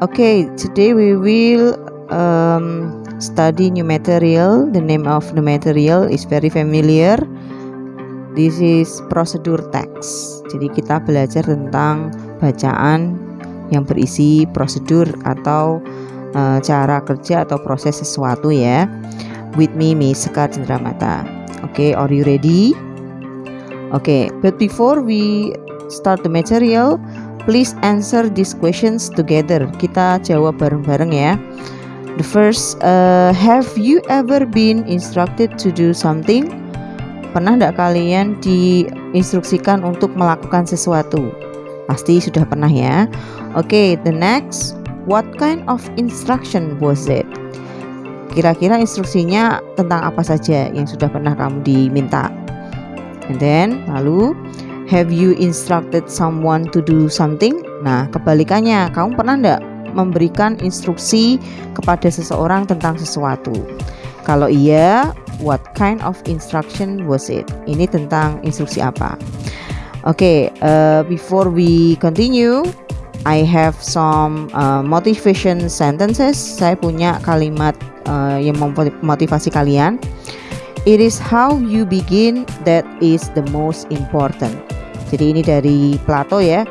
Okay, today we will um, study new material. The name of the material is very familiar. This is procedure text. Jadi kita belajar tentang bacaan yang berisi prosedur atau uh, cara kerja atau proses sesuatu ya. With me, Miss Sekar Cendramata. Okay, are you ready? Okay, but before we start the material, please answer these questions together. Kita jawab bareng-bareng ya. The first, uh, have you ever been instructed to do something? Pernah tidak kalian diinstruksikan untuk melakukan sesuatu? Pasti sudah pernah ya. Oke, okay, the next, what kind of instruction was it? Kira-kira instruksinya tentang apa saja yang sudah pernah kamu diminta? And then, lalu, Have you instructed someone to do something? Nah, kebalikannya, kamu pernah enggak memberikan instruksi kepada seseorang tentang sesuatu? Kalau iya, what kind of instruction was it? Ini tentang instruksi apa? Oke, okay, uh, before we continue, I have some uh, motivation sentences. Saya punya kalimat uh, yang memotivasi kalian. It is how you begin that is the most important. Jadi ini dari Plato ya.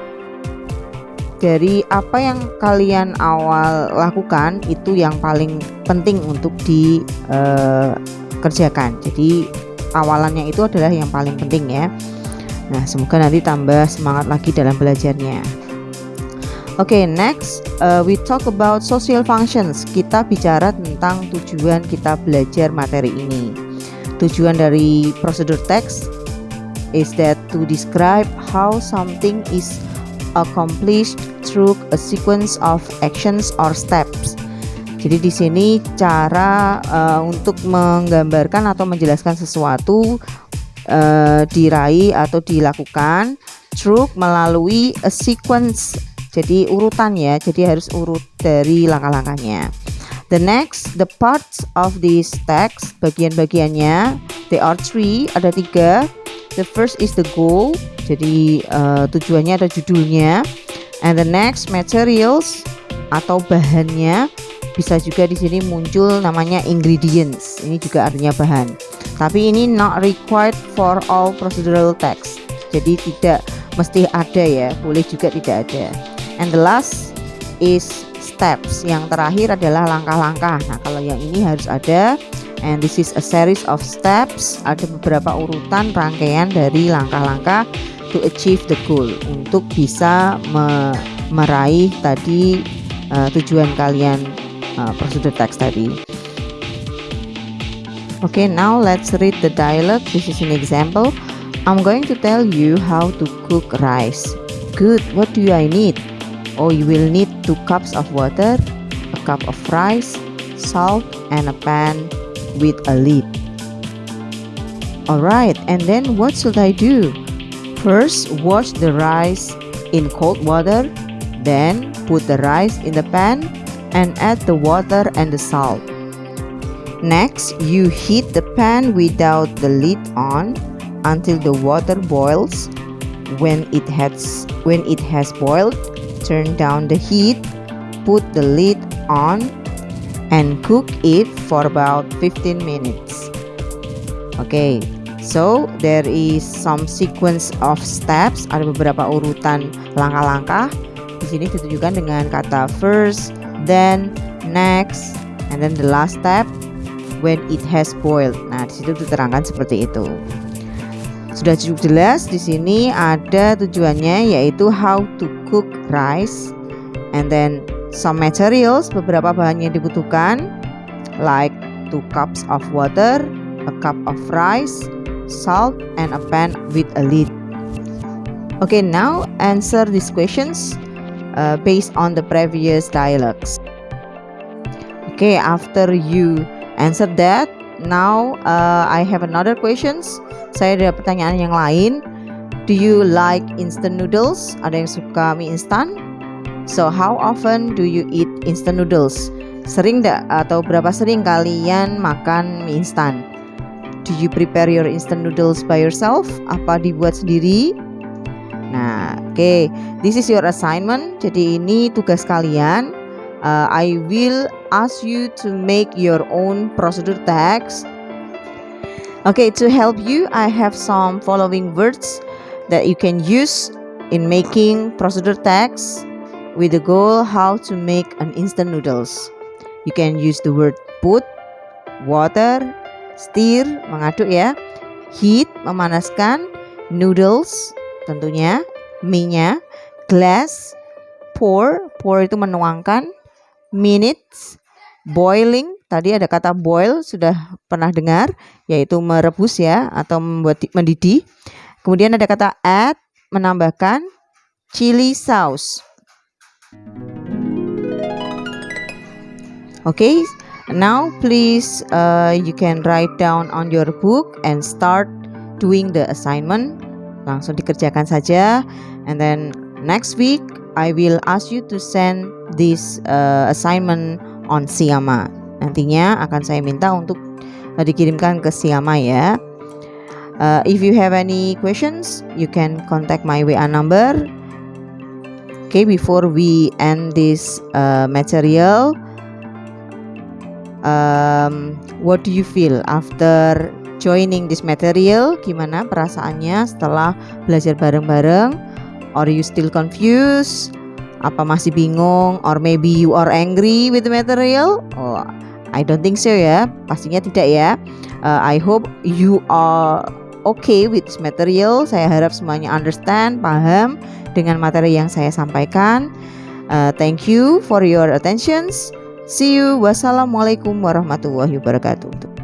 Dari apa yang kalian awal lakukan itu yang paling penting untuk dikerjakan. Uh, Jadi awalannya itu adalah yang paling penting ya. Nah, semoga nanti tambah semangat lagi dalam belajarnya. Oke, okay, next uh, we talk about social functions. Kita bicara tentang tujuan kita belajar materi ini. Tujuan dari prosedur teks is that to describe how something is accomplished through a sequence of actions or steps. Jadi di sini cara uh, untuk menggambarkan atau menjelaskan sesuatu uh, diraih atau dilakukan through melalui a sequence. Jadi urutan ya. Jadi harus urut dari langkah-langkahnya. The next, the parts of this text, bagian-bagiannya, there are three, ada tiga. The first is the goal, jadi uh, tujuannya ada judulnya. And the next materials atau bahannya bisa juga di sini muncul namanya ingredients. Ini juga artinya bahan. Tapi ini not required for all procedural text. Jadi tidak mesti ada ya, boleh juga tidak ada. And the last is steps. Yang terakhir adalah langkah-langkah. Nah, kalau yang ini harus ada and this is a series of steps ada beberapa urutan rangkaian dari langkah-langkah to achieve the goal untuk bisa me meraih tadi uh, tujuan kalian uh, prosedur teks tadi Okay, now let's read the dialogue. This is an example. I'm going to tell you how to cook rice. Good, what do I need? Oh, you will need 2 cups of water, a cup of rice, salt, and a pan with a lid. Alright, and then what should I do? First, wash the rice in cold water, then put the rice in the pan and add the water and the salt. Next, you heat the pan without the lid on until the water boils. When it has when it has boiled, turn down the heat, put the lid on and cook it for about 15 minutes. Okay, so there is some sequence of steps. Ada beberapa urutan langkah-langkah. Di sini ditunjukkan dengan kata first, then, next, and then the last step when it has boiled. Nah, di situ diterangkan seperti itu. Sudah cukup jelas di sini ada tujuannya yaitu how to cook rice and then some materials beberapa bahan yang dibutuhkan like 2 cups of water, a cup of rice, salt and a pan with a lid. Okay, now answer these questions uh, based on the previous dialogues. Okay, after you answer that, now uh, I have another questions. Saya ada pertanyaan yang lain. Do you like instant noodles? Ada yang suka mie instan? So how often do you eat instant noodles? Sering tidak atau berapa sering kalian makan mie instan? Do you prepare your instant noodles by yourself? Apa dibuat sendiri? Nah, oke, okay. this is your assignment. Jadi ini tugas kalian. uh, I will ask you to make your own procedure text okay to help you I have some following words that you can use in making procedure text with the goal how to make an instant noodles. You can use the word put water stir mengaduk ya. Heat memanaskan noodles tentunya mie-nya glass pour pour itu menuangkan minutes boiling tadi ada kata boil sudah pernah dengar yaitu merebus ya atau membuat mendidih. Kemudian ada kata add menambahkan chili sauce okay, now please uh, you can write down on your book and start doing the assignment. Langsung dikerjakan saja. And then next week I will ask you to send this uh, assignment on Siama. Nantinya akan saya minta untuk uh, dikirimkan ke Siama ya. Uh, if you have any questions you can contact my WA number okay before we end this uh, material um, what do you feel after joining this material? Gimana perasaannya setelah belajar bareng-bareng? Or you still confused? Apa masih bingung? Or maybe you are angry with the material? Oh I don't think so ya. Pastinya tidak ya. Uh, I hope you are okay with this material saya harap semuanya understand paham dengan materi yang saya sampaikan uh, thank you for your attentions See you. Wassalamualaikum warahmatullahi wabarakatuh.